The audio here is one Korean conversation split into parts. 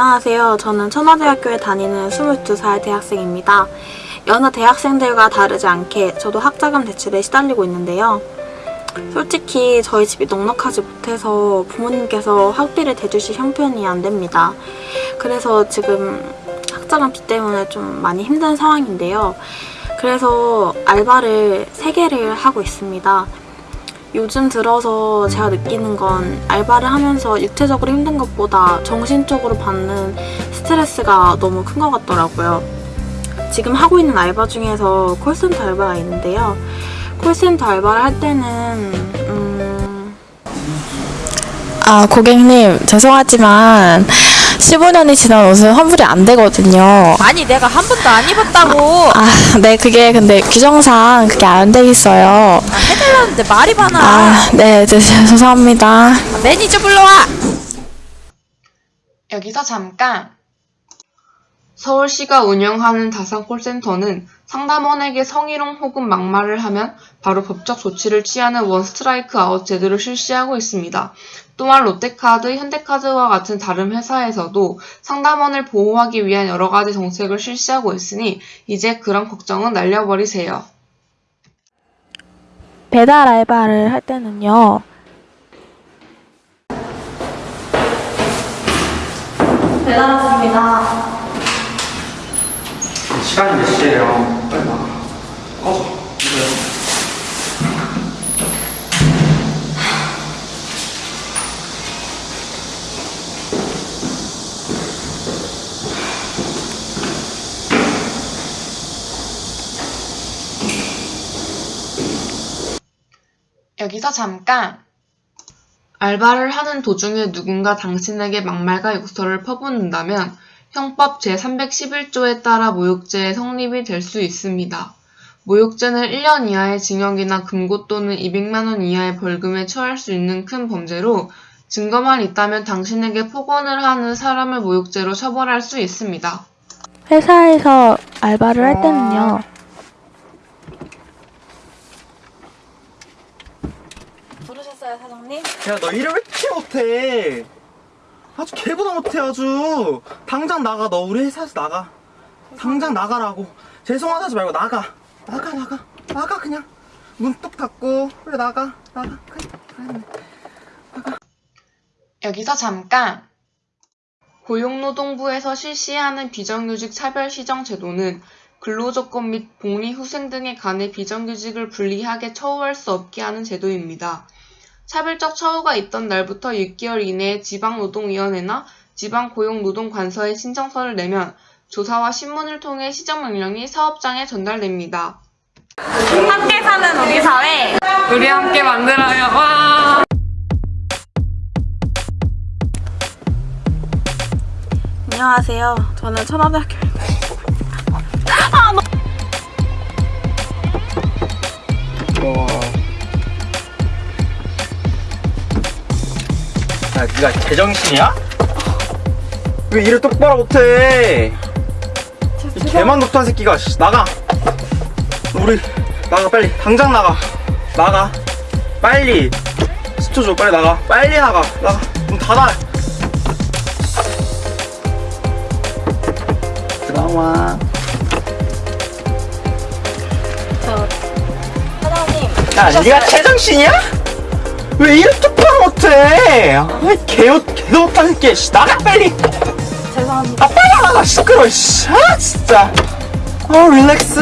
안녕하세요. 저는 천화대학교에 다니는 22살 대학생입니다. 여느 대학생들과 다르지 않게 저도 학자금 대출에 시달리고 있는데요. 솔직히 저희 집이 넉넉하지 못해서 부모님께서 학비를 대주실 형편이 안 됩니다. 그래서 지금 학자금 비 때문에 좀 많이 힘든 상황인데요. 그래서 알바를 3개를 하고 있습니다. 요즘 들어서 제가 느끼는 건 알바를 하면서 육체적으로 힘든 것보다 정신적으로 받는 스트레스가 너무 큰 것 같더라고요. 지금 하고 있는 알바 중에서 콜센터 알바가 있는데요. 콜센터 알바를 할 때는 음, 아, 고객님, 죄송하지만 15년이 지난 옷은 환불이 안 되거든요. 아니 내가 한 번도 안 입었다고 아, 네, 그게 근데 규정상 그게 안 돼 있어요. 아, 해달라는데 말이 많아 아, 네, 네, 죄송합니다. 매니저 불러와 여기서 잠깐! 서울시가 운영하는 다산 콜센터는 상담원에게 성희롱 혹은 막말을 하면 바로 법적 조치를 취하는 one strike out 제도를 실시하고 있습니다. 또한 롯데카드, 현대카드와 같은 다른 회사에서도 상담원을 보호하기 위한 여러 가지 정책을 실시하고 있으니 이제 그런 걱정은 날려버리세요. 배달 알바를 할 때는요. 배달 왔습니다. 시간이 몇 시예요? 빨리 나가. 꺼져. 이거요. 여기서 잠깐! 알바를 하는 도중에 누군가 당신에게 막말과 욕설을 퍼붓는다면 형법 제311 조에 따라 모욕죄의 성립이 될 수 있습니다. 모욕죄는 1년 이하의 징역이나 금고 또는 200만원 이하의 벌금에 처할 수 있는 큰 범죄로 증거만 있다면 당신에게 폭언을 하는 사람을 모욕죄로 처벌할 수 있습니다. 회사에서 알바를 할 때는요. 부르셨어요, 사장님? 야, 너 일을 왜 이렇게 못해? 아주 개보다 못해, 아주. 당장 나가, 너 우리 회사에서 나가. 당장 나가라고. 죄송하다지 말고 나가. 나가, 나가. 나가, 그냥. 문 뚝 닫고. 그래, 나가. 나가. 그래, 그래. 여기서 잠깐! 고용노동부에서 실시하는 비정규직 차별 시정 제도는 근로조건 및 복리후생 등에 관해 비정규직을 불리하게 처우할 수 없게 하는 제도입니다. 차별적 처우가 있던 날부터 6개월 이내에 지방노동위원회나 지방고용노동관서에 신청서를 내면 조사와 신문을 통해 시정명령이 사업장에 전달됩니다. 함께 사는 우리 사회. 우리 함께 만들어요. 와! 안녕하세요. 저는 니 가 제정신이야? 왜 일을 똑바로 못해? 이 개만 독한 새끼가, 씨, 나가! 우리, 나가, 빨리. 당장 나가. 나가. 빨리. 스토 줘, 빨리 나가. 빨리 나가. 나가. 문 닫아. 들어와. 사장님. 야, 니가 제정신이야? 왜 일을 똑바로 아이, 개옷, 새끼. 씨, 나가, 빨리! 죄송합니다. 아, 빨리 나가, 시끄러워, 씨. 아, 진짜. 어, 릴렉스.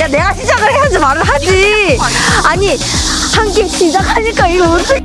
야 내가 시작을 해야지 말을 하지 아니 한게 시작하니까 이거 어떻게